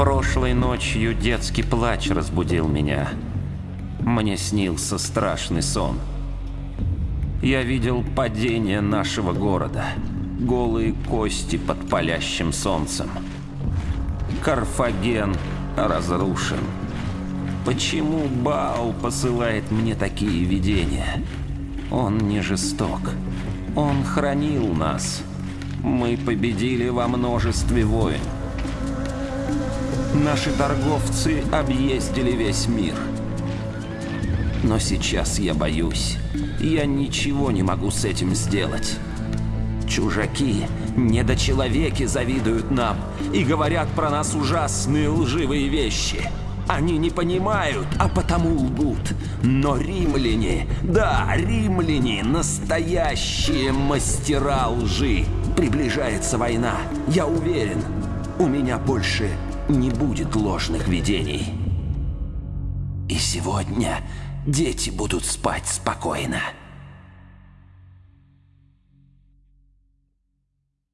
Прошлой ночью детский плач разбудил меня. Мне снился страшный сон. Я видел падение нашего города. Голые кости под палящим солнцем. Карфаген разрушен. Почему Бау посылает мне такие видения? Он не жесток. Он хранил нас. Мы победили во множестве войн. Наши торговцы объездили весь мир. Но сейчас я боюсь. Я ничего не могу с этим сделать. Чужаки, недочеловеки завидуют нам и говорят про нас ужасные лживые вещи. Они не понимают, а потому лгут. Но римляне, да, римляне, настоящие мастера лжи. Приближается война, я уверен. У меня больше не будет ложных видений. И сегодня дети будут спать спокойно.